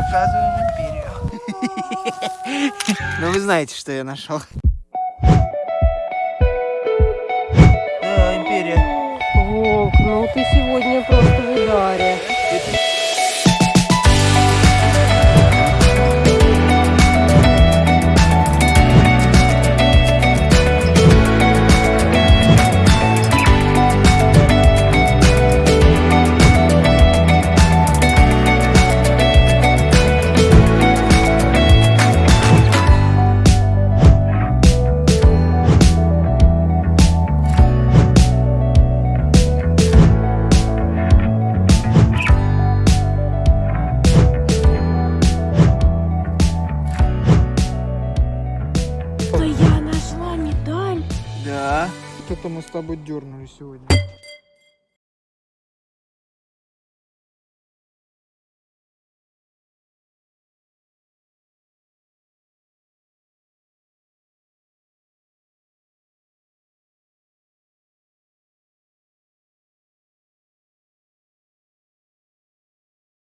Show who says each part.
Speaker 1: заказываем империю. Ну вы знаете, что я нашел. Да, империя.
Speaker 2: Волк, ну ты сегодня просто
Speaker 3: Это мы с тобой дернули сегодня.